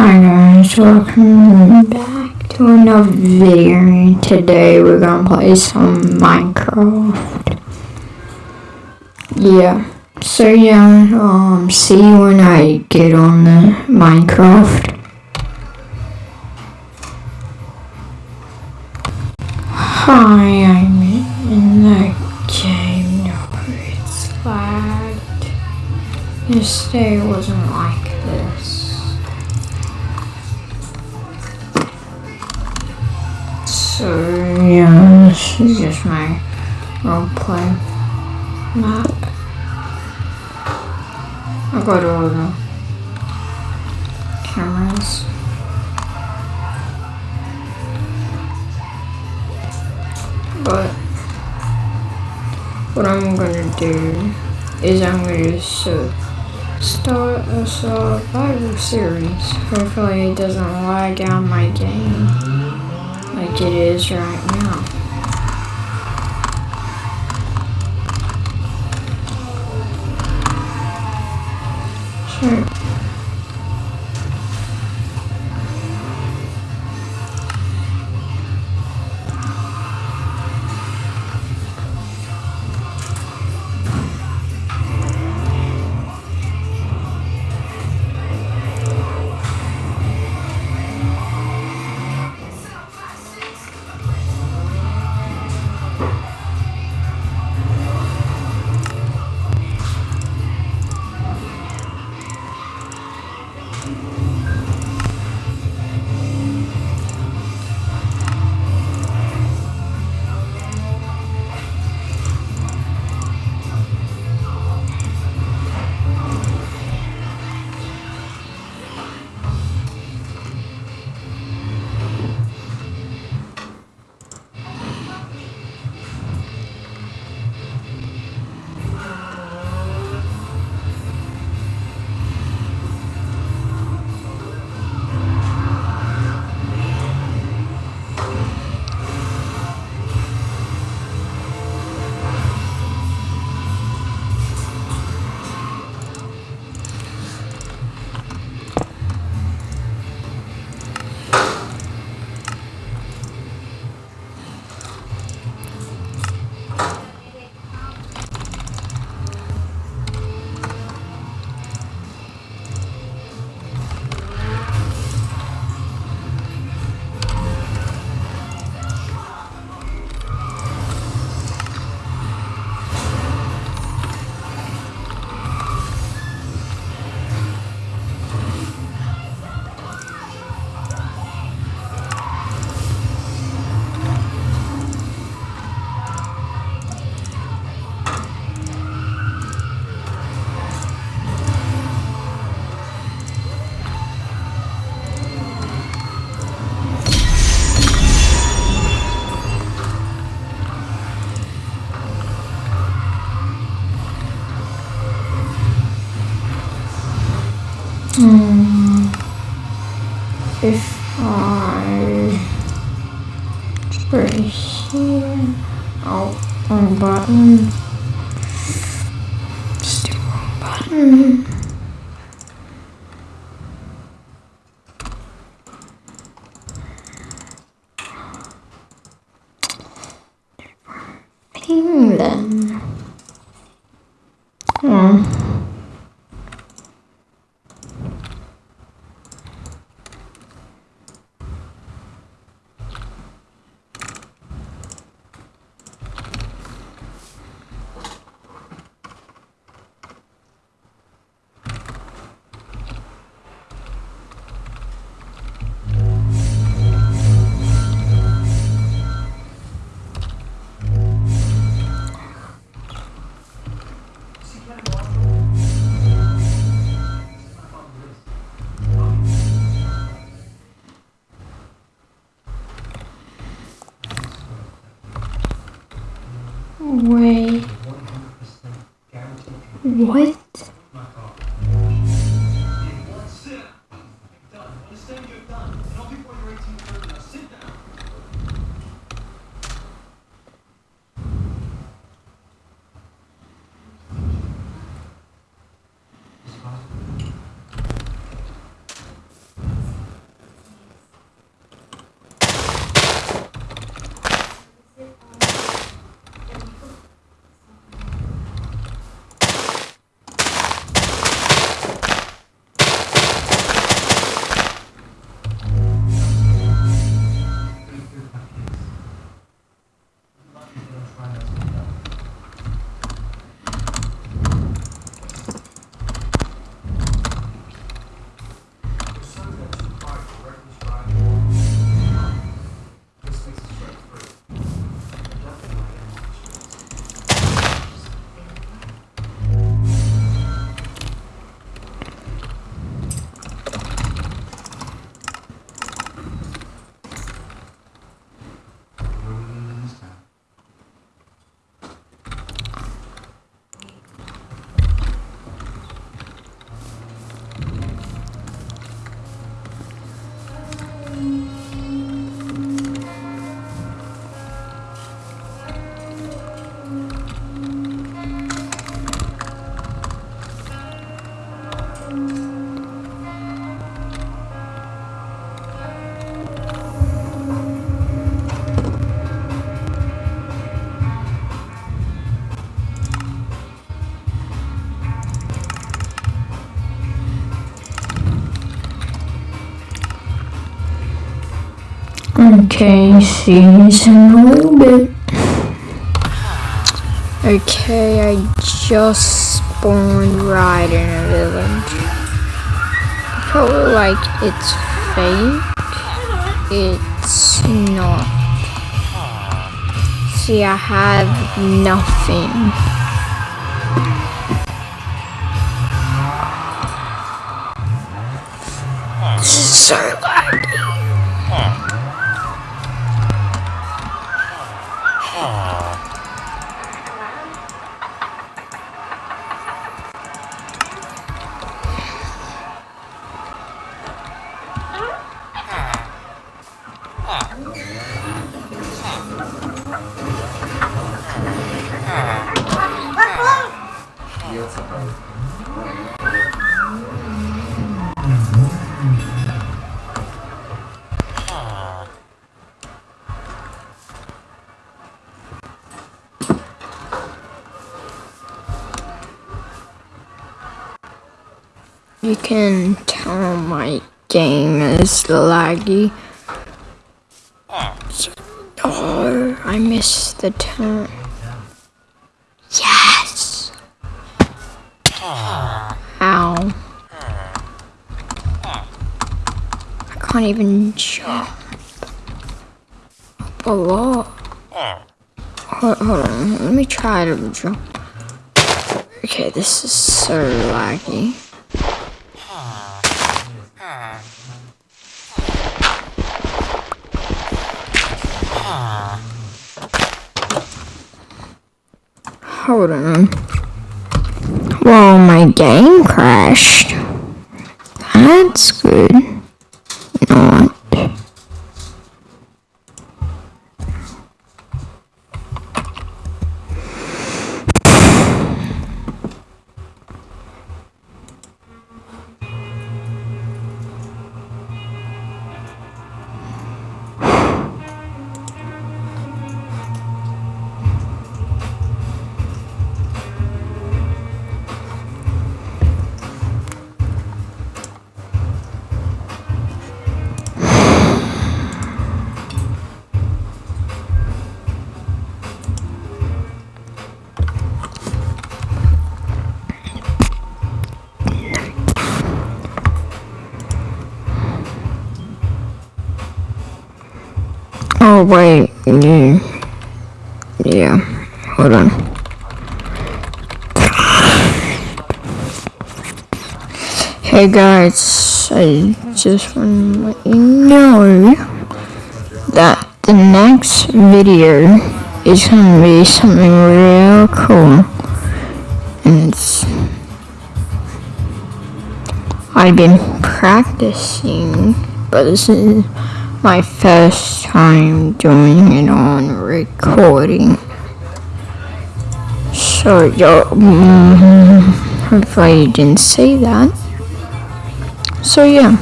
Hi guys, welcome back to another video. Today we're gonna play some Minecraft. Yeah. So yeah, um, see you when I get on the Minecraft. Hi, I'm in the game. No, it's lagged. Yesterday wasn't like this. Yeah, this is just my roleplay map. I got all the cameras. But what I'm gonna do is I'm gonna start a survival series. Hopefully it doesn't lag out my game like it is right now. Sure. Right here, oh, wrong button. Still wrong button. Wait. What? Okay, see you in a little bit. Okay, I just spawned right in a village. Like it's fake. It's not. See, I have nothing. So. You can tell my game is laggy. Oh, I missed the turn. Can't even jump. A lot. Hold, hold on, let me try to jump. Okay, this is so laggy. Hold on. Well, my game crashed. That's good. Oh wait, yeah, yeah. Hold on. Hey guys, I just want to let you know that the next video is gonna be something real cool, and it's I've been practicing, but this is my first time doing it on recording. So, yo, mm, hopefully you didn't see that. So, yeah.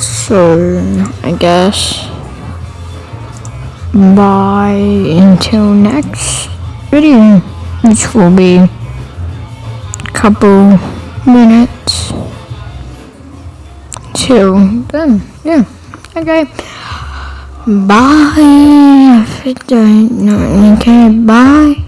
So, I guess, bye until next video, which will be a couple minutes till then. Yeah. Okay. Bye. If don't okay. Bye.